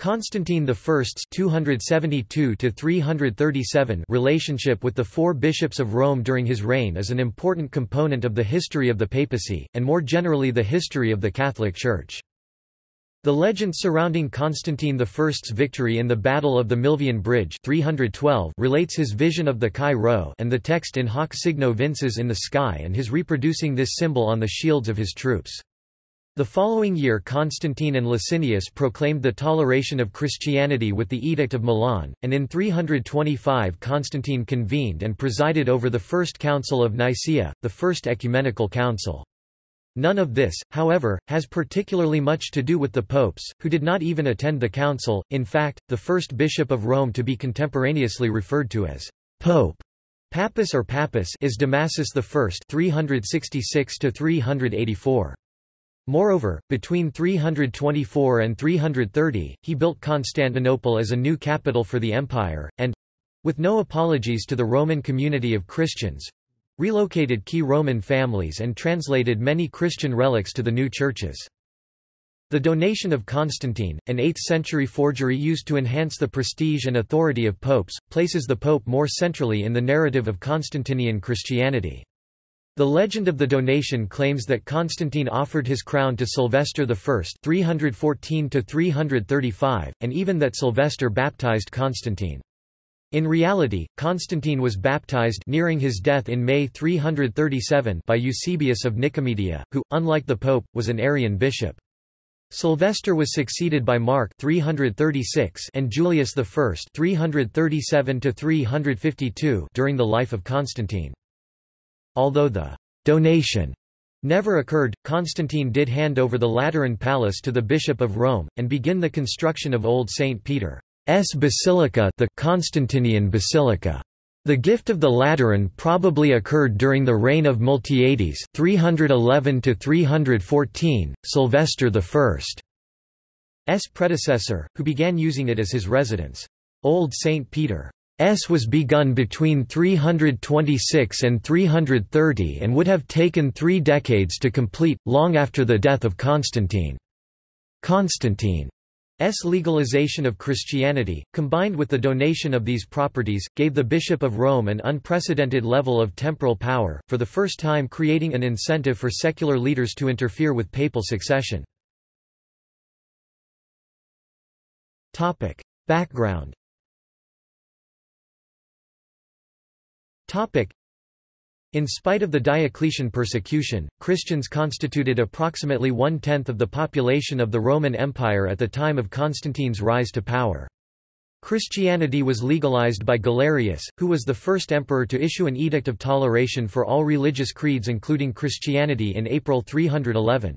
Constantine I's 272 relationship with the four bishops of Rome during his reign is an important component of the history of the papacy, and more generally the history of the Catholic Church. The legend surrounding Constantine I's victory in the Battle of the Milvian Bridge 312 relates his vision of the Chi Rho and the text in hoc signo vinces in the sky and his reproducing this symbol on the shields of his troops. The following year Constantine and Licinius proclaimed the toleration of Christianity with the Edict of Milan, and in 325 Constantine convened and presided over the First Council of Nicaea, the First Ecumenical Council. None of this, however, has particularly much to do with the popes, who did not even attend the council. In fact, the first bishop of Rome to be contemporaneously referred to as Pope Papus or Papus is Damasus I 366 384. Moreover, between 324 and 330, he built Constantinople as a new capital for the empire, and—with no apologies to the Roman community of Christians—relocated key Roman families and translated many Christian relics to the new churches. The donation of Constantine, an 8th-century forgery used to enhance the prestige and authority of popes, places the pope more centrally in the narrative of Constantinian Christianity. The legend of the donation claims that Constantine offered his crown to Sylvester I 314 and even that Sylvester baptized Constantine. In reality, Constantine was baptized nearing his death in May 337 by Eusebius of Nicomedia, who, unlike the pope, was an Arian bishop. Sylvester was succeeded by Mark 336 and Julius I 337 during the life of Constantine. Although the donation never occurred, Constantine did hand over the Lateran Palace to the Bishop of Rome, and begin the construction of Old St. Peter's Basilica the Constantinian Basilica. The gift of the Lateran probably occurred during the reign of Miltiades 311 314, Sylvester I's predecessor, who began using it as his residence. Old St. Peter S was begun between 326 and 330 and would have taken three decades to complete, long after the death of Constantine. Constantine's legalization of Christianity, combined with the donation of these properties, gave the Bishop of Rome an unprecedented level of temporal power, for the first time creating an incentive for secular leaders to interfere with papal succession. Background In spite of the Diocletian persecution, Christians constituted approximately one-tenth of the population of the Roman Empire at the time of Constantine's rise to power. Christianity was legalized by Galerius, who was the first emperor to issue an edict of toleration for all religious creeds including Christianity in April 311.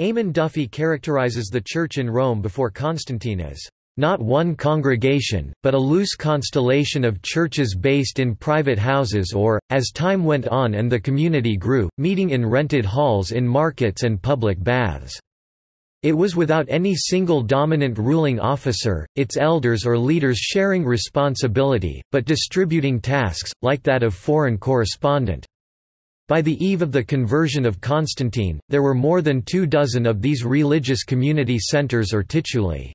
Eamon Duffy characterizes the Church in Rome before Constantine as not one congregation, but a loose constellation of churches based in private houses or, as time went on and the community grew, meeting in rented halls in markets and public baths. It was without any single dominant ruling officer, its elders or leaders sharing responsibility, but distributing tasks, like that of foreign correspondent. By the eve of the conversion of Constantine, there were more than two dozen of these religious community centers or tituli.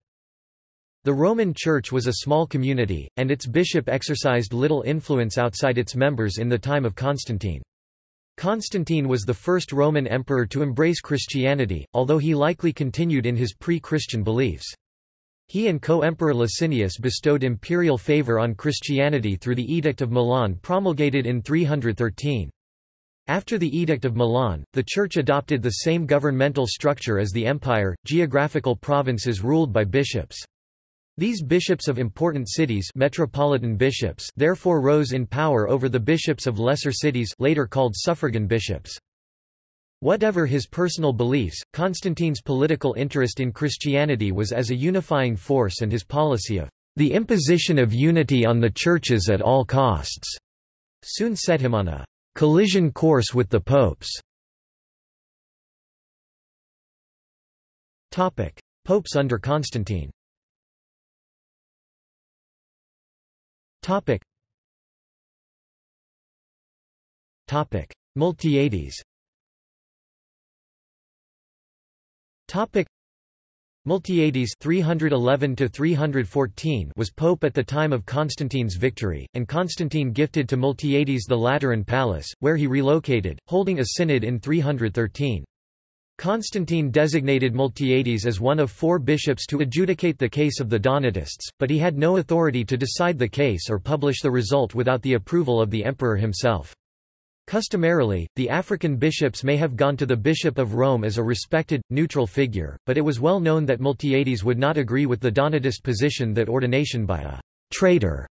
The Roman Church was a small community, and its bishop exercised little influence outside its members in the time of Constantine. Constantine was the first Roman emperor to embrace Christianity, although he likely continued in his pre-Christian beliefs. He and co-emperor Licinius bestowed imperial favor on Christianity through the Edict of Milan promulgated in 313. After the Edict of Milan, the Church adopted the same governmental structure as the empire, geographical provinces ruled by bishops. These bishops of important cities metropolitan bishops therefore rose in power over the bishops of lesser cities later called suffragan bishops. Whatever his personal beliefs, Constantine's political interest in Christianity was as a unifying force and his policy of the imposition of unity on the churches at all costs soon set him on a collision course with the popes. Popes under Constantine Topic. Topic. Miltiades Topic. Miltiades 311 to 314 was pope at the time of Constantine's victory, and Constantine gifted to Miltiades the Lateran Palace, where he relocated, holding a synod in 313. Constantine designated Miltiades as one of four bishops to adjudicate the case of the Donatists, but he had no authority to decide the case or publish the result without the approval of the emperor himself. Customarily, the African bishops may have gone to the Bishop of Rome as a respected, neutral figure, but it was well known that Miltiades would not agree with the Donatist position that ordination by a traitor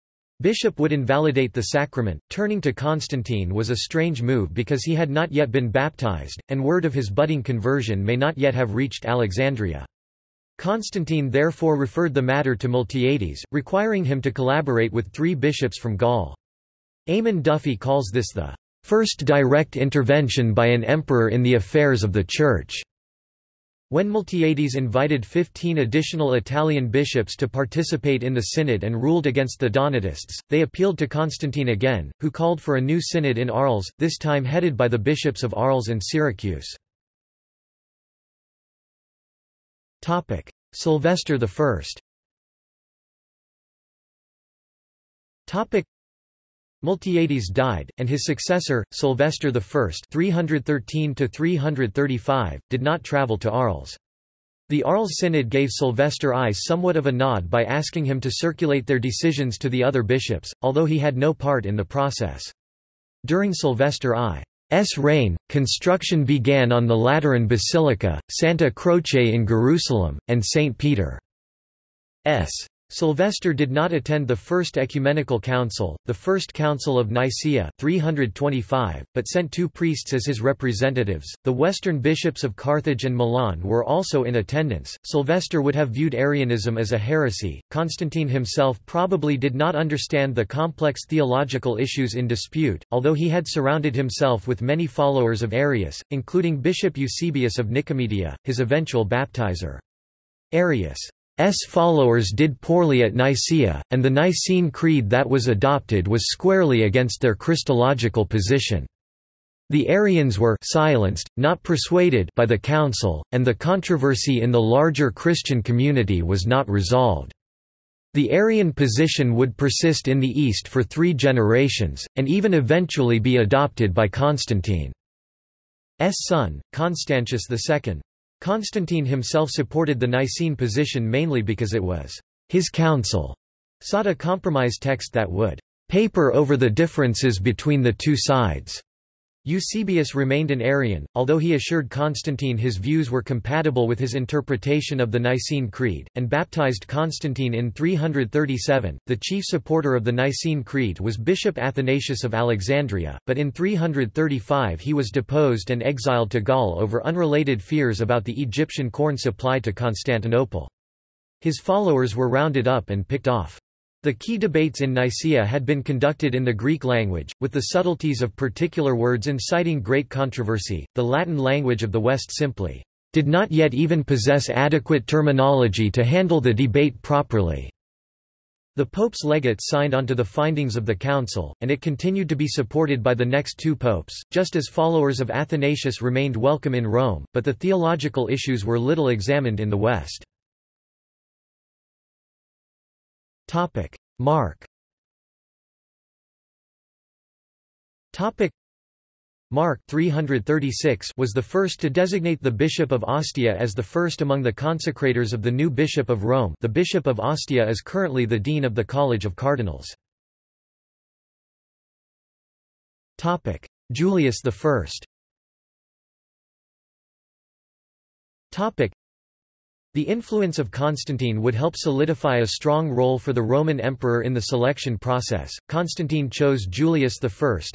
bishop would invalidate the sacrament. Turning to Constantine was a strange move because he had not yet been baptized, and word of his budding conversion may not yet have reached Alexandria. Constantine therefore referred the matter to Miltiades, requiring him to collaborate with three bishops from Gaul. Eamon Duffy calls this the first direct intervention by an emperor in the affairs of the Church. When Miltiades invited 15 additional Italian bishops to participate in the synod and ruled against the Donatists, they appealed to Constantine again, who called for a new synod in Arles, this time headed by the bishops of Arles and Syracuse. Sylvester I Miltiades died, and his successor, Sylvester I 313 did not travel to Arles. The Arles Synod gave Sylvester I somewhat of a nod by asking him to circulate their decisions to the other bishops, although he had no part in the process. During Sylvester I's reign, construction began on the Lateran Basilica, Santa Croce in Jerusalem, and St. Peter's Sylvester did not attend the First Ecumenical Council, the First Council of Nicaea 325, but sent two priests as his representatives. The Western bishops of Carthage and Milan were also in attendance. Sylvester would have viewed Arianism as a heresy. Constantine himself probably did not understand the complex theological issues in dispute, although he had surrounded himself with many followers of Arius, including Bishop Eusebius of Nicomedia, his eventual baptizer. Arius' S followers did poorly at Nicaea, and the Nicene Creed that was adopted was squarely against their Christological position. The Arians were silenced, not persuaded by the council, and the controversy in the larger Christian community was not resolved. The Arian position would persist in the East for three generations, and even eventually be adopted by Constantine's son, Constantius II. Constantine himself supported the Nicene position mainly because it was his council sought a compromise text that would paper over the differences between the two sides. Eusebius remained an Arian, although he assured Constantine his views were compatible with his interpretation of the Nicene Creed, and baptized Constantine in 337. The chief supporter of the Nicene Creed was Bishop Athanasius of Alexandria, but in 335 he was deposed and exiled to Gaul over unrelated fears about the Egyptian corn supply to Constantinople. His followers were rounded up and picked off. The key debates in Nicaea had been conducted in the Greek language, with the subtleties of particular words inciting great controversy. The Latin language of the West simply did not yet even possess adequate terminology to handle the debate properly. The Pope's legate signed onto the findings of the Council, and it continued to be supported by the next two popes, just as followers of Athanasius remained welcome in Rome, but the theological issues were little examined in the West. Topic: Mark. Topic: Mark 336 was the first to designate the bishop of Ostia as the first among the consecrators of the new bishop of Rome. The bishop of Ostia is currently the dean of the College of Cardinals. Julius I. The influence of Constantine would help solidify a strong role for the Roman emperor in the selection process. Constantine chose Julius I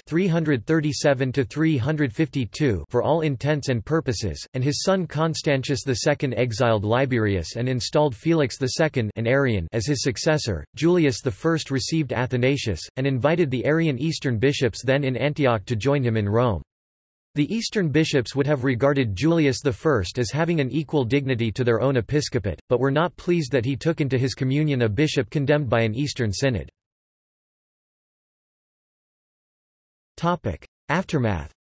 (337 352) for all intents and purposes, and his son Constantius II exiled Liberius and installed Felix II, an Arian, as his successor. Julius I received Athanasius and invited the Arian Eastern bishops then in Antioch to join him in Rome. The Eastern bishops would have regarded Julius I as having an equal dignity to their own episcopate, but were not pleased that he took into his communion a bishop condemned by an Eastern synod. Aftermath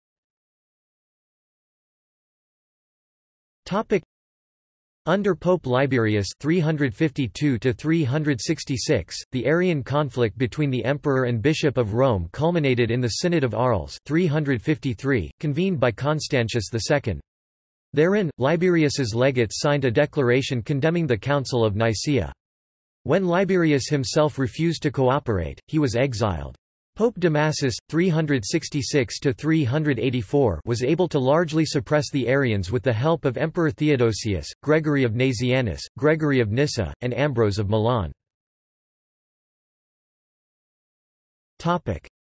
Under Pope Liberius 352 the Arian conflict between the emperor and bishop of Rome culminated in the Synod of Arles 353, convened by Constantius II. Therein, Liberius's legates signed a declaration condemning the Council of Nicaea. When Liberius himself refused to cooperate, he was exiled. Pope Damasus, 366–384 was able to largely suppress the Arians with the help of Emperor Theodosius, Gregory of Nazianzus, Gregory of Nyssa, and Ambrose of Milan.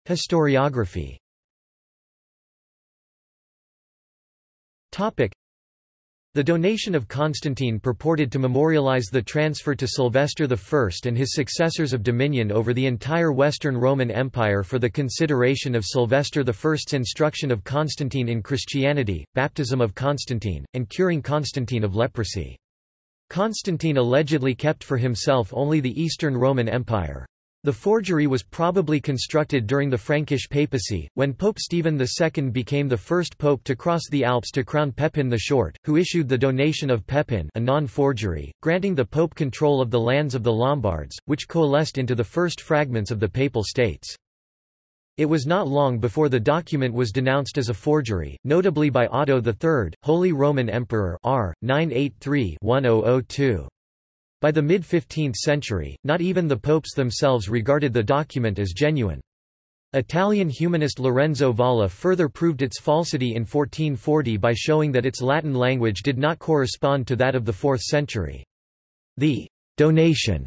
Historiography the donation of Constantine purported to memorialize the transfer to Sylvester I and his successors of dominion over the entire Western Roman Empire for the consideration of Sylvester I's instruction of Constantine in Christianity, baptism of Constantine, and curing Constantine of leprosy. Constantine allegedly kept for himself only the Eastern Roman Empire. The forgery was probably constructed during the Frankish papacy, when Pope Stephen II became the first pope to cross the Alps to crown Pepin the Short, who issued the donation of Pepin a non-forgery, granting the pope control of the lands of the Lombards, which coalesced into the first fragments of the Papal States. It was not long before the document was denounced as a forgery, notably by Otto III, Holy Roman Emperor r. 983-1002. By the mid-15th century, not even the popes themselves regarded the document as genuine. Italian humanist Lorenzo Valla further proved its falsity in 1440 by showing that its Latin language did not correspond to that of the 4th century. The donation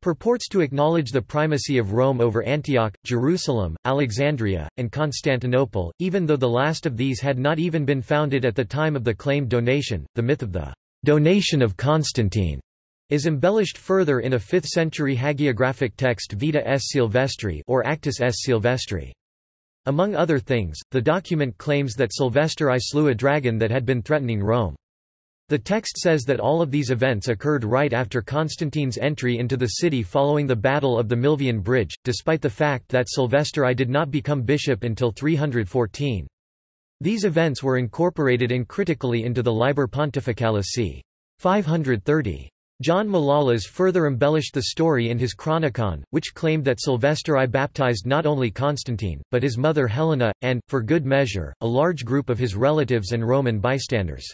purports to acknowledge the primacy of Rome over Antioch, Jerusalem, Alexandria, and Constantinople, even though the last of these had not even been founded at the time of the claimed donation. The myth of the donation of Constantine is embellished further in a 5th-century hagiographic text Vita S. Silvestri or Actus S. Silvestri. Among other things, the document claims that Sylvester I slew a dragon that had been threatening Rome. The text says that all of these events occurred right after Constantine's entry into the city following the Battle of the Milvian Bridge, despite the fact that Sylvester I did not become bishop until 314. These events were incorporated uncritically into the Liber Pontificalis c. 530. John Malalas further embellished the story in his Chronicon, which claimed that Sylvester I baptized not only Constantine, but his mother Helena, and, for good measure, a large group of his relatives and Roman bystanders.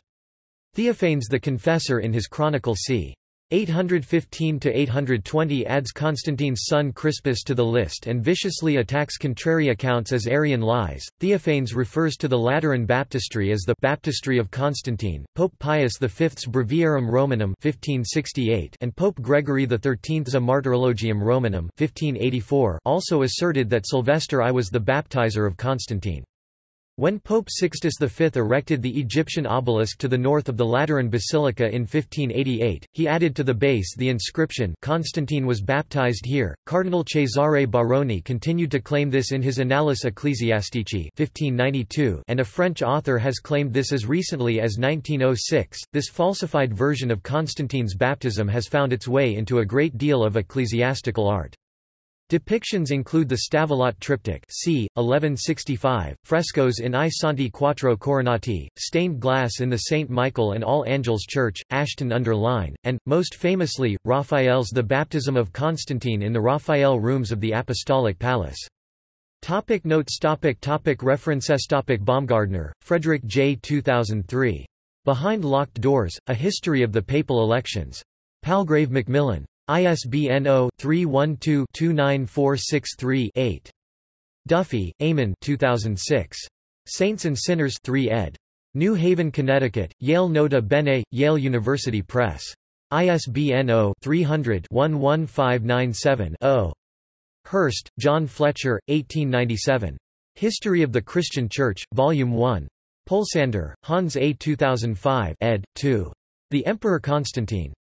Theophanes the Confessor in his Chronicle c. 815–820 adds Constantine's son Crispus to the list and viciously attacks contrary accounts as Arian lies. Theophanes refers to the Lateran baptistry as the Baptistry of Constantine, Pope Pius V's Breviarium Romanum 1568 and Pope Gregory XIII's A Martyrologium Romanum 1584 also asserted that Sylvester I was the baptizer of Constantine. When Pope Sixtus V erected the Egyptian obelisk to the north of the Lateran Basilica in 1588, he added to the base the inscription Constantine was baptized here. Cardinal Cesare Baroni continued to claim this in his Annales Ecclesiastici 1592, and a French author has claimed this as recently as 1906. This falsified version of Constantine's baptism has found its way into a great deal of ecclesiastical art. Depictions include the Stavelot triptych c. 1165, frescoes in I Santi Quattro Coronati, stained glass in the St. Michael and All Angels Church, Ashton-under-Lyne, and, most famously, Raphael's The Baptism of Constantine in the Raphael Rooms of the Apostolic Palace. Topic notes topic topic References topic Baumgartner, Frederick J. 2003. Behind Locked Doors, A History of the Papal Elections. Palgrave Macmillan. ISBN 0-312-29463-8. Duffy, Eamon 2006. Saints and Sinners 3 ed. New Haven, Connecticut, Yale Nota Bene, Yale University Press. ISBN 0-300-11597-0. Hurst, John Fletcher, 1897. History of the Christian Church, Volume 1. Pohlsander, Hans A. 2005 ed. 2. The Emperor Constantine.